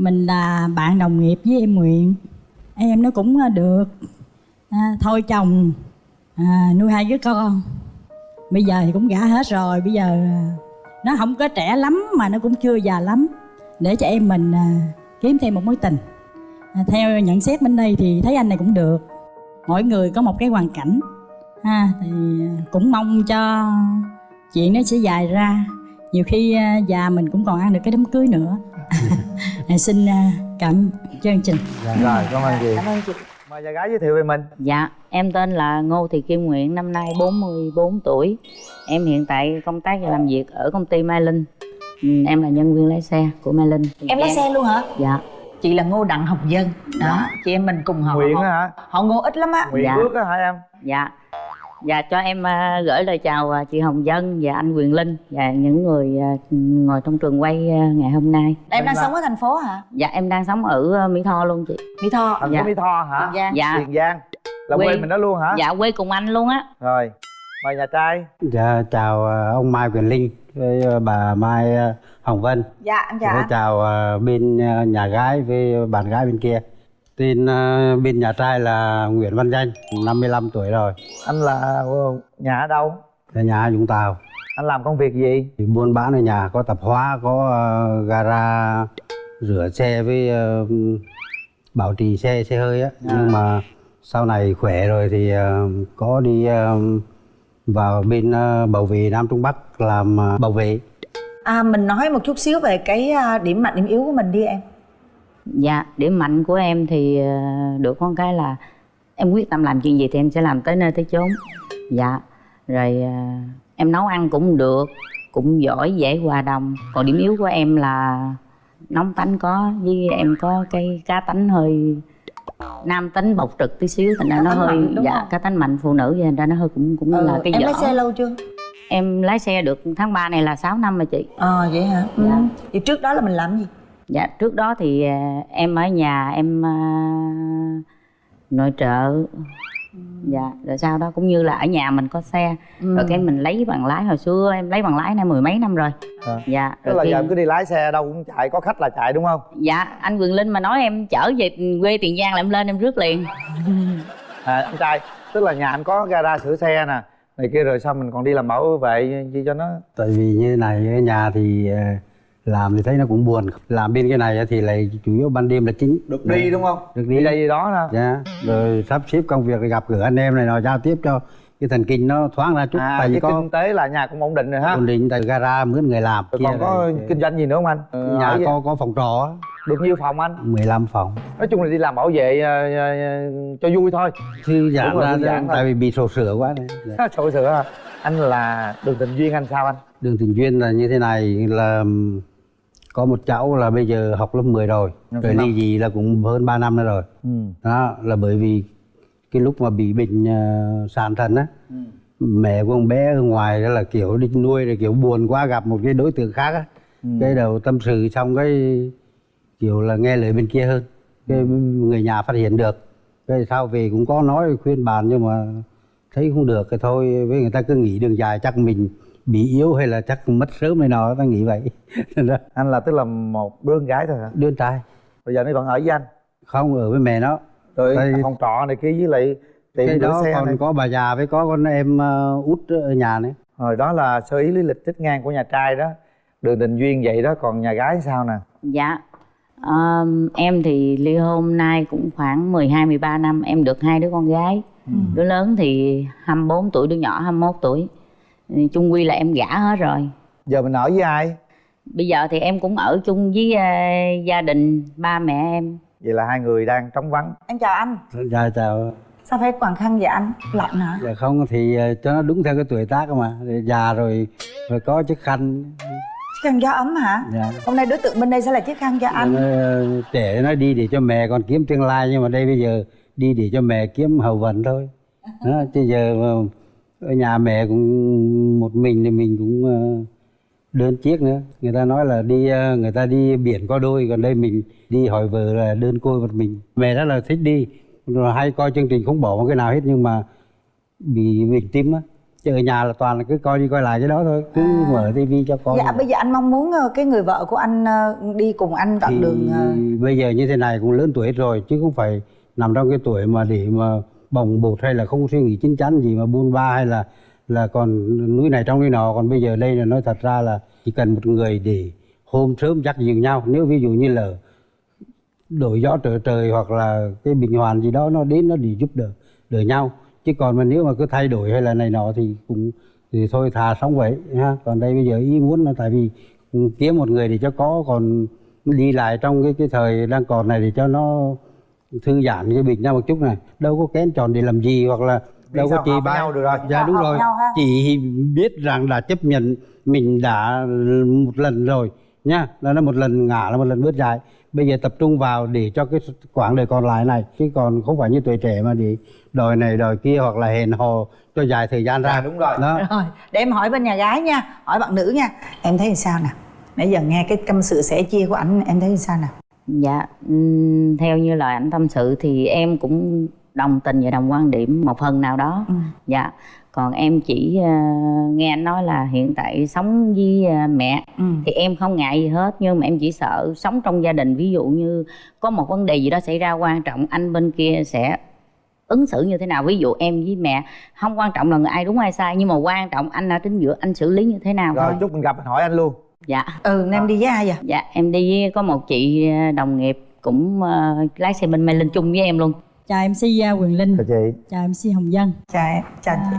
mình là bạn đồng nghiệp với em Nguyện. Em nó cũng ờ, được. À, thôi chồng à, nuôi hai đứa con. Bây giờ thì cũng gả hết rồi bây giờ à, nó không có trẻ lắm mà nó cũng chưa già lắm. Để cho em mình à, kiếm thêm một mối tình. À, theo nhận xét bên đây thì thấy anh này cũng được. Mỗi người có một cái hoàn cảnh. Ha thì à, cũng mong cho chuyện nó sẽ dài ra. Nhiều khi à, già mình cũng còn ăn được cái đám cưới nữa. xin à, cảm chương trình dạ. rồi cảm ơn chị cảm ơn chị mời nhà gái giới thiệu về mình Dạ, em tên là Ngô Thị Kim Nguyện, năm nay 44 tuổi. Em hiện tại công tác và làm việc ở công ty Mai Linh. Ừ, Em là nhân viên lái xe của Mai Linh. em lái xe luôn hả Dạ. chị là ngô đặng học dân đó chị em mình cùng họ nguyện họ, hả họ ngô ít lắm á nguyện Dạ. ước á hả em Dạ. Dạ cho em à, gửi lời chào à, chị Hồng Dân và anh Quyền Linh và những người à, ngồi trong trường quay ngày hôm nay. em đang Dạ. sống ở thành phố hả Dạ em đang sống ở Mỹ Tho luôn chị. mỹ tho thành Dạ. phố mỹ tho hả Tiền Giang. Dạ. tiền giang là Quê- quê mình đó luôn hả Dạ quê cùng anh luôn á. rồi mời nhà trai Dạ, chào ông Mai Quyền Linh với bà Mai Hồng Vân. dạ em Dạ, chào bên nhà gái với bạn gái bên kia. Tên ờ, bên nhà trai là Nguyễn Văn Danh, 55 tuổi rồi, anh là ờ, nhà ở đâu ở nhà Vũng Tàu. anh làm công việc gì Thì buôn bán ở nhà có tạp hóa, có ờ, gara rửa xe với ờ, bảo trì xe xe hơi á. Nhưng mà sau này khỏe rồi thì ờ, có đi ờ, vào bên ờ, bảo vệ Nam Trung Bắc làm ờ, bảo vệ. à mình nói một chút xíu về cái à, điểm mạnh điểm yếu của mình đi em Dạ, điểm mạnh của em thì ờ, được con cái là em quyết tâm làm chuyện gì thì em sẽ làm tới nơi tới chốn. Dạ, rồi ờ, em nấu ăn cũng được, cũng giỏi, dễ hòa đồng. Còn điểm yếu của em là nóng tánh có, với em có cái cá tánh hơi nam tính bộc trực tí xíu thành ra nó hơi mạnh, dạ không? cá tánh mạnh phụ nữ thành ra nó hơi cũng cũng Ừ, là cái em dở lái xe lâu chưa em lái xe được tháng 3 này là 6 năm rồi chị ờ vậy hả ừ. Dạ. vậy trước đó là mình làm gì Dạ trước đó thì à, em ở nhà em à, nội trợ. Dạ rồi sau đó cũng như là ở nhà mình có xe. Ừ. Rồi cái mình lấy bằng lái hồi xưa em lấy bằng lái này mười mấy năm rồi. À. Dạ tức rồi là khi- giờ em cứ đi lái xe đâu cũng chạy có khách là chạy đúng không? Dạ anh Quyền Linh mà nói em chở về quê Tiền Giang là em lên em rước liền. À, anh trai tức là nhà anh có gara sửa xe nè này kia rồi sao mình còn đi làm bảo vệ chi cho nó? Tại vì như này ở nhà thì ờ, làm thì thấy nó cũng buồn. Làm bên cái này thì lại chủ yếu ban đêm là chính. Được đi đúng không? Được đi đi. đây đi đó nè. Dạ. Rồi sắp xếp công việc gặp gỡ anh em này nọ giao tiếp cho cái thần kinh nó thoáng ra chút. À tại vì cái có kinh tế là nhà cũng ổn định rồi ha. ổn định tại gara mướn người làm rồi kia còn có rồi, kinh doanh gì nữa không anh? Ờ, nhà có có phòng trọ á, được nhiêu phòng anh? 15 phòng. Nói chung là đi làm bảo vệ ờ, ờ, cho vui thôi. Thư giãn ra giãn tại vì bị sổ sửa quá này sổ sửa à. anh là đường tình duyên anh sao anh? Đường tình duyên là như thế này là có một cháu là bây giờ học lớp 10 rồi rồi ly dị là cũng hơn 3 năm nữa rồi ừ. đó là bởi vì cái lúc mà bị bệnh uh, sàn thần á Ừ. mẹ của ông bé ở ngoài đó là kiểu đi nuôi rồi kiểu buồn quá gặp một cái đối tượng khác á Ừ. cái đầu tâm sự xong cái kiểu là nghe lời bên kia hơn cái Ừ. người nhà phát hiện được cái sau về cũng có nói khuyên bàn nhưng mà thấy không được cái thôi với người ta cứ nghĩ đường dài chắc mình bị yếu hay là chắc mất sớm này nọ ta nghĩ vậy. Anh là tức là một đứa con gái thôi hả? Đứa trai. Bây giờ nó vẫn ở với anh? Không ở với mẹ nó. Rồi Đây- phòng trọ này kia với lại tiệm cái đó xe còn này. có bà già với có con em ờ, út ở nhà nữa. Rồi đó là sơ ý lý lịch tích ngang của nhà trai đó. Đường tình duyên vậy đó còn nhà gái sao nè? Dạ. Ờm, em thì ly hôn nay cũng khoảng 12 13 năm em được hai đứa con gái. Đứa lớn thì 24 tuổi, đứa nhỏ 21 tuổi. Chung quy là em gả hết rồi. giờ mình ở với ai? Bây giờ thì em cũng ở chung với ờ, gia đình ba mẹ em. vậy là hai người đang trống vắng. Em chào anh. Dạ chào. Sao phải quàng khăn vậy anh? Lạnh hả? Dạ không thì ờ, cho nó đúng theo cái tuổi tác mà. Già rồi rồi có chiếc khăn. Chiếc khăn gió ấm hả? Dạ. Hôm nay đối tượng bên đây sẽ là chiếc khăn cho anh. Nó, ờ, trẻ nó đi để cho mẹ còn kiếm tương lai nhưng mà đây bây giờ đi để cho mẹ kiếm hậu vận thôi. Đó, chứ giờ mà ở nhà mẹ cũng một mình thì mình cũng ờ, đơn chiếc nữa. Người ta nói là đi ờ, người ta đi biển có đôi còn đây mình đi hỏi vợ là đơn côi một mình. Mẹ rất là thích đi rồi hay coi chương trình không bỏ một cái nào hết nhưng mà bị bệnh tim á. Chứ ở nhà là toàn là cứ coi đi coi lại cái đó thôi cứ mở tivi cho con. Dạ bây giờ anh mong muốn ờ, cái người vợ của anh đi cùng anh đoạn thì đường bây giờ như thế này cũng lớn tuổi rồi chứ không phải nằm trong cái tuổi mà để mà bồng bột hay là không suy nghĩ chín chắn gì mà buôn ba hay là là còn núi này trong núi nọ. Còn bây giờ đây là nói thật ra là chỉ cần một người để hôm sớm dắt dìu nhau. Nếu ví dụ như là đổi gió trở trời hoặc là cái bình hoàn gì đó, nó đến nó để giúp đỡ đỡ nhau. Chứ còn mà nếu mà cứ thay đổi hay là này nọ thì cũng, thì thôi thà sống vậy, ha. Còn đây bây giờ ý muốn là tại vì kiếm một người để cho có, còn đi lại trong cái cái thời đang còn này để cho nó thư giãn cái bình nhau một chút này. Đâu có kén chọn để làm gì hoặc là đâu có chị ba nhau được rồi. dạ đúng Hợp rồi. chị biết rằng đã chấp nhận mình đã một lần rồi nha là nó một lần ngã là một lần bước dài. Bây giờ tập trung vào để cho cái quãng đời còn lại này. Chứ còn không phải như tuổi trẻ mà để đòi này đòi kia hoặc là hẹn hò cho dài thời gian ra. Dạ, đúng rồi. đó. Rồi để em hỏi bên nhà gái nha hỏi bạn nữ nha. Em thấy sao nè? Nãy giờ nghe cái tâm sự sẻ chia của anh em thấy sao nè dạ theo như lời anh tâm sự thì em cũng đồng tình và đồng quan điểm một phần nào đó Ừ. dạ còn em chỉ ờ, nghe anh nói là hiện tại sống với ờ, mẹ Ừ. thì em không ngại gì hết nhưng mà em chỉ sợ sống trong gia đình ví dụ như có một vấn đề gì đó xảy ra quan trọng anh bên kia sẽ ứng xử như thế nào ví dụ em với mẹ không quan trọng là người ai đúng ai sai nhưng mà quan trọng anh ở chính giữa anh xử lý như thế nào rồi thôi chút mình gặp mình hỏi anh luôn dạ. Ừ em đi với ai vậy? Dạ em đi với có một chị ờ, đồng nghiệp cũng ờ, lái xe bên Mê Linh chung với em luôn. Chào mc quyền linh. Chào chị. Chào mc hồng dân. Chào em chào chị.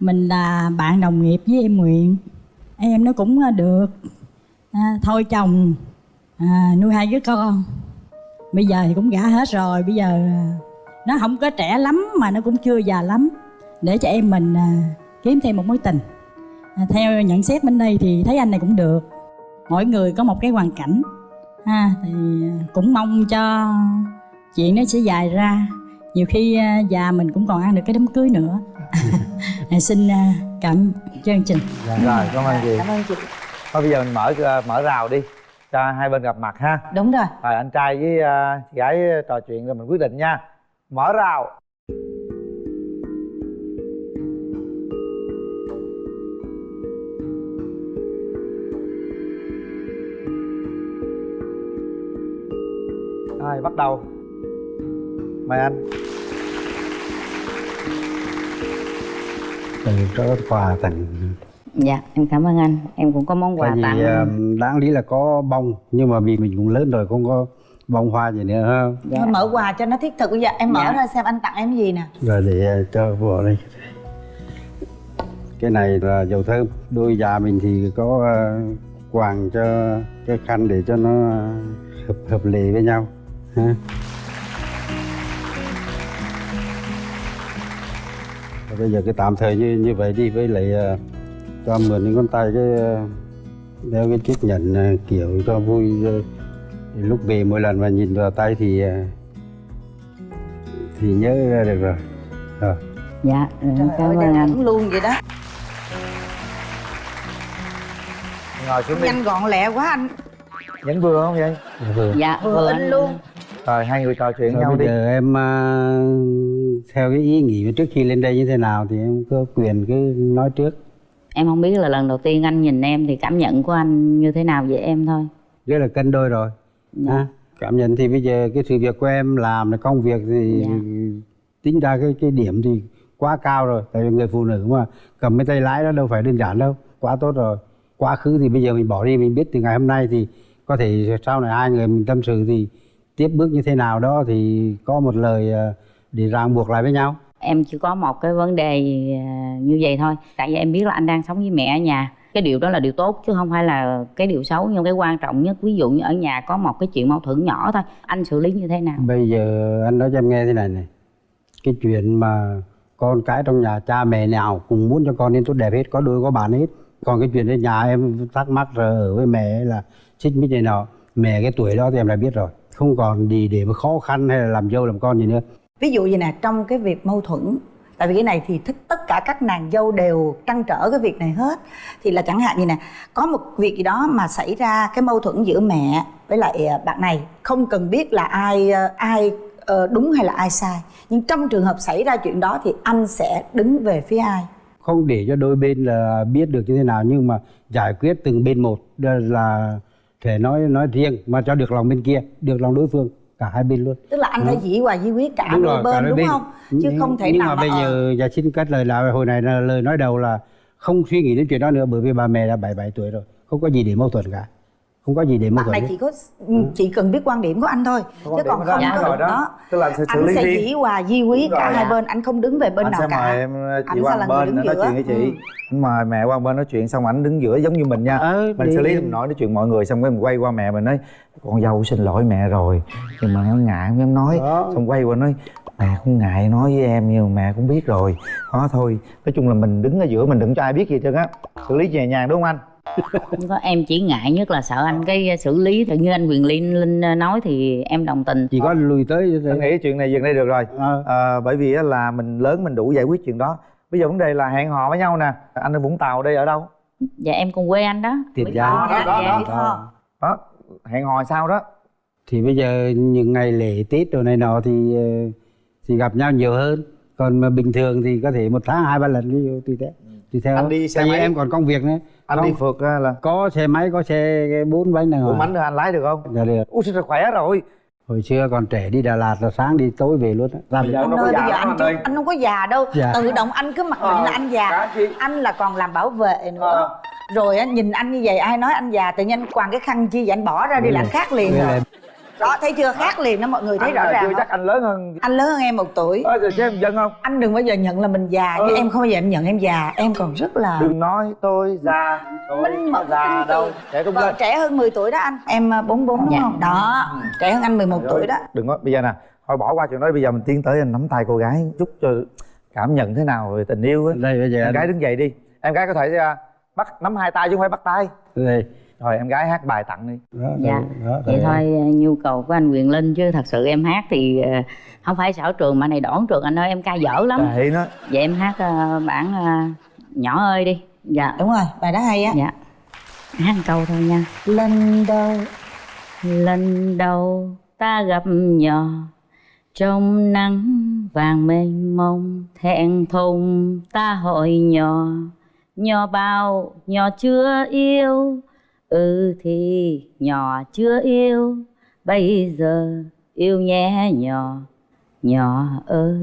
Mình là bạn đồng nghiệp với em nguyện. Em nó cũng được à, thôi chồng à, nuôi hai đứa con. Bây giờ thì cũng gả hết rồi bây giờ à, nó không có trẻ lắm mà nó cũng chưa già lắm. Để cho em mình à, kiếm thêm một mối tình. à, theo nhận xét bên đây thì thấy anh này cũng được. Mỗi người có một cái hoàn cảnh. Ha thì à, cũng mong cho chuyện nó sẽ dài ra. Nhiều khi à, già mình cũng còn ăn được cái đám cưới nữa. À, xin à, cảm chương trình. Rồi cảm ơn chị. Cảm ơn chị. Thôi bây giờ mình mở mở rào đi cho hai bên gặp mặt ha. Đúng rồi. Rồi anh trai với chị gái trò chuyện rồi mình quyết định nha. Mở rào rồi bắt đầu? Mời anh. Từ cho quà tặng dạ em cảm ơn anh. Em cũng có món quà tại vì tặng. ờ, đáng lý là có bông nhưng mà vì mình cũng lớn rồi không có bông hoa gì nữa ha. Dạ. Thôi mở quà cho nó thiết thực bây giờ. Em mở Dạ. ra xem anh tặng em gì nè. Rồi để ờ, cho vợ đây. Cái này là dầu thơm. Đôi già mình thì có ờ, quàng cho cái khăn để cho nó hợp hợp lệ với nhau ha Rồi bây giờ cái tạm thời như như vậy đi với lại ờ, cho mượn những con tay cái ờ, đeo cái chiếc nhẫn ờ, kiểu cho vui thì lúc về mỗi lần mà nhìn vào tay thì ờ, thì nhớ ra được rồi. Rồi. Dạ Trời cảm ơn anh. cũng luôn vậy đó. Ngồi xuống đi. Nhanh gọn lẹ quá anh. Vẫn vừa không vậy? Vừa dạ vừa anh luôn rồi hai người trò chuyện Rồi nhau bây đi. giờ em à, theo cái ý nghĩ trước khi lên đây như thế nào thì em có quyền cứ nói trước. Em không biết là lần đầu tiên anh nhìn em thì cảm nhận của anh như thế nào về em thôi. Rất là cân đôi rồi Dạ. ha? Cảm nhận thì bây giờ cái sự việc của em làm là công việc thì Dạ. tính ra cái cái điểm thì quá cao rồi. Tại vì người phụ nữ mà cầm cái tay lái đó đâu phải đơn giản đâu quá tốt rồi. Quá khứ thì bây giờ mình bỏ đi mình biết từ ngày hôm nay thì có thể sau này hai người mình tâm sự thì tiếp bước như thế nào đó thì có một lời à, để ràng buộc lại với nhau. Em chỉ có một cái vấn đề à, như vậy thôi. Tại vì em biết là anh đang sống với mẹ ở nhà. Cái điều đó là điều tốt chứ không phải là cái điều xấu. Nhưng cái quan trọng nhất ví dụ như ở nhà có một cái chuyện mâu thuẫn nhỏ thôi anh xử lý như thế nào? Bây giờ anh nói cho em nghe thế này này. Cái chuyện mà con cái trong nhà cha mẹ nào cũng muốn cho con nên tốt đẹp hết Có đôi có bạn hết. Còn cái chuyện ở nhà em thắc mắc rồi ở với mẹ là xích mích này nọ Mẹ cái tuổi đó thì em đã biết rồi Không còn gì để mà khó khăn hay là làm dâu làm con gì nữa. Ví dụ như nè trong cái việc mâu thuẫn tại vì cái này thì thích tất cả các nàng dâu đều trăn trở cái việc này hết. Thì là chẳng hạn như nè có một việc gì đó mà xảy ra cái mâu thuẫn giữa mẹ với lại à, bạn này không cần biết là ai à, ai ờ, đúng hay là ai sai. Nhưng trong trường hợp xảy ra chuyện đó thì anh sẽ đứng về phía ai? Không để cho đôi bên là biết được như thế nào nhưng mà giải quyết từng bên một là thể nói nói riêng mà cho được lòng bên kia được lòng đối phương cả hai bên luôn. Tức là anh phải dĩ hòa vi quyết cả Đúng đôi rồi, cả bên đôi đúng bên. không? Chứ nhưng, không thể nhưng nào mà bây ờ, giờ giờ xin cắt lời là hồi này là lời nói đầu là không suy nghĩ đến chuyện đó nữa bởi vì bà mẹ đã 77 tuổi rồi không có gì để mâu thuẫn cả không có gì để mâu bạn thuẫn này chỉ có chỉ cần biết quan điểm của anh thôi chứ còn không anh có đó. đó. Tức là anh sẽ xử anh lý sẽ dĩ hòa vi quyết Đúng cả rồi. hai bên anh không đứng về bên anh nào sẽ cả. mời em chị Anh sẽ qua là bên đứng nói giữa. chuyện với chị. Ừ. anh mời mẹ qua bên nói chuyện xong ảnh đứng giữa giống như mình nha. Ờ, mình đi- xử lý mình nói nói chuyện mọi người xong cái mình quay qua mẹ mình nói con dâu xin lỗi mẹ rồi nhưng mà em ngại không? Dám nói Đó. xong quay qua nói mẹ không ngại nói với em nhưng mà mẹ cũng biết rồi. Đó thôi. Nói chung là mình đứng ở giữa mình đừng cho ai biết gì hết trơn á. Xử lý nhẹ nhàng đúng không anh không có em chỉ ngại nhất là sợ anh cái xử lý tự như anh quyền linh linh nói thì em đồng tình. Chỉ có lùi tới anh nghĩ chuyện này dừng đây được rồi. Ờ. à, bởi vì á là mình lớn mình đủ giải quyết chuyện đó. Bây giờ vấn đề là hẹn hò với nhau nè. Anh ở vũng tàu đây ở đâu? Dạ em cùng quê anh đó. Tiền Mỹ Giang. Tho, Đó, đó, dạ, đó. Tho. đó. Hẹn hò sao đó? Thì bây giờ những ngày lễ tết đồ này nọ thì ờ, thì gặp nhau nhiều hơn. Còn mà bình thường thì có thể một tháng hai ba lần ví dụ tùy theo tùy theo. Anh đi xe Tại vì máy. em còn công việc nữa anh Không, đi phượt là có xe máy có xe bốn bánh đàng bốn bánh anh lái được không? Dạ được. Ui sao khỏe rồi? Hồi xưa còn trẻ đi Đà Lạt là sáng đi tối về luôn á. Làm giờ ơi già bây giờ anh anh anh không có già đâu. Dạ. tự động anh cứ mặc định Ờ, là anh già. anh là còn làm bảo vệ nữa. Ờ. rồi á nhìn anh như vậy ai nói anh già tự nhiên anh quàng cái khăn chi vậy anh bỏ ra đi là anh khác liền rồi đó thấy chưa? Khác liền đó mọi người thấy anh rõ ràng chưa chắc anh lớn hơn. Anh lớn hơn em một tuổi. Ơ rồi chứ em dân không? Anh đừng bao giờ nhận là mình già Ừ. chứ em không bao giờ em nhận em già. Em còn rất là đừng nói tôi già tôi Minh mẫn già đâu. trẻ cũng lên. trẻ hơn 10 tuổi đó anh. Em à, 44 đúng Dạ. không? Đó trẻ hơn anh 11 tuổi đó. đừng có bây giờ nè thôi bỏ qua chuyện đó bây giờ mình tiến tới anh nắm tay cô gái chút cho cảm nhận thế nào về tình yêu á. Đây bây giờ em anh- gái đứng dậy đi. Em gái có thể à, bắt nắm hai tay chứ không phải bắt tay. Đây rồi em gái hát bài tặng đi. Đó, dạ đó, đó, vậy đây. thôi nhu cầu của anh quyền linh chứ thật sự em hát thì ờ, không phải sở trường mà này đón trường anh ơi em ca dở lắm. Nó vậy em hát ờ, bản ờ, nhỏ ơi đi. Dạ. Đúng rồi bài đó hay á. Dạ. Hát một câu thôi nha. Lần đầu lần đầu ta gặp nhỏ trong nắng vàng mênh mông thẹn thùng ta hỏi nhỏ. Nhỏ bao nhỏ chưa yêu ừ thì nhỏ chưa yêu bây giờ yêu nhé nhỏ nhỏ ơi.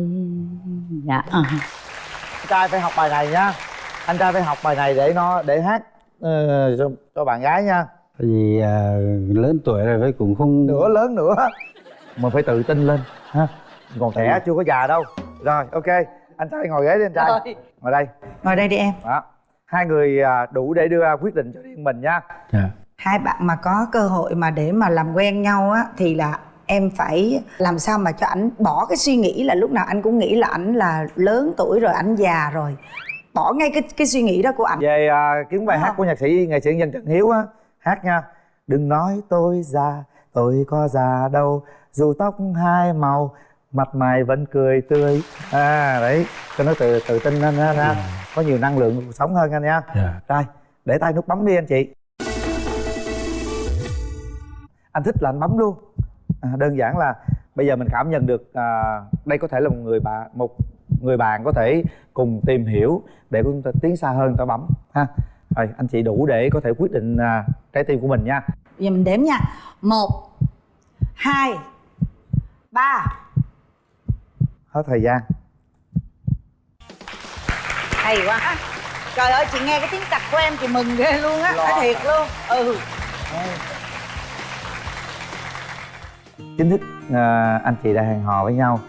Dạ. Anh trai phải học bài này nhá anh trai phải học bài này để nó để hát ờ, cho, cho bạn gái nha. Tại vì à, lớn tuổi rồi với cũng không nữa lớn nữa. Mà phải tự tin lên ha. Còn trẻ chưa có già đâu. Rồi ok. Anh trai ngồi ghế đi anh trai. Rồi. ngồi đây. Ngồi đây đi em. Đó hai người à, đủ để đưa ra quyết định cho riêng mình nha. Dạ. hai bạn mà có cơ hội mà để mà làm quen nhau á thì là em phải làm sao mà cho ảnh bỏ cái suy nghĩ là lúc nào anh cũng nghĩ là ảnh là lớn tuổi rồi ảnh già rồi. Bỏ ngay cái cái suy nghĩ đó của ảnh. Về à, kiếm bài Đúng hát không? của nhạc sĩ nghệ sĩ nhân trần hiếu á hát nha. Đừng nói tôi già tôi có già đâu. Dù tóc hai màu mặt mày vẫn cười tươi. À đấy cho nó tự tự tin lên ha ha. có nhiều năng lượng cuộc sống hơn anh nha. Dạ. rồi để tay nút bấm đi anh chị. Anh thích là anh bấm luôn. À, đơn giản là bây giờ mình cảm nhận được à, đây có thể là một người bạn một người bạn có thể cùng tìm hiểu để chúng ta tiến xa hơn ta bấm ha. Rồi anh chị đủ để có thể quyết định à, trái tim của mình nha. Bây giờ mình đếm nha. Một hai ba hết thời gian. Hay quá. Trời ơi chị nghe cái tiếng cạch của em chị mừng ghê luôn á. Nói thiệt luôn. Ừ. Chính thức à, anh chị đã hẹn hò với nhau.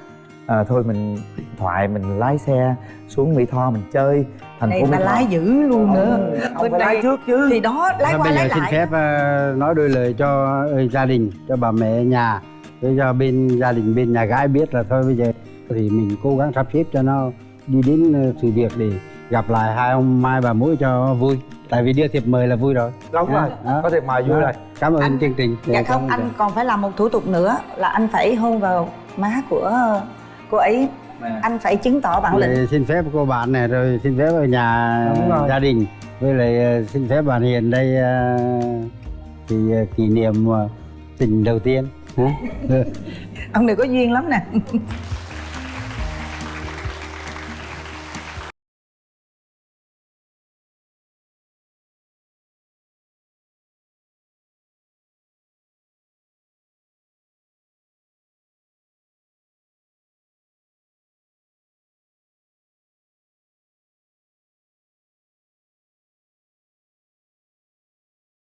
À, thôi mình điện thoại mình lái xe xuống mỹ tho mình chơi. Thành phố ta mỹ tho. lái dữ luôn nữa. không Bên phải lái đây trước chứ. thì đó lái Thôi qua bây giờ lái xin lại. phép ờ, nói đôi lời cho ờ, gia đình cho bà mẹ nhà. Để cho bên gia đình bên nhà gái biết là thôi bây giờ thì mình cố gắng sắp xếp cho nó đi đến ờ, sự việc để gặp lại hai ông mai bà mũi cho vui. Tại vì đưa thiệp mời là vui rồi. Đúng rồi đó. có thể mời vui rồi. Cảm ơn Anh- chương trình. Dạ Cảm không anh còn phải làm một thủ tục nữa là anh phải hôn vào má của cô ấy. Anh phải chứng tỏ bản lĩnh. xin phép cô bạn này rồi xin phép ở nhà gia đình. Với lại ờ, xin phép bạn Hiền đây ờ, thì kỷ niệm tình đầu tiên. Hả? ông này có duyên lắm nè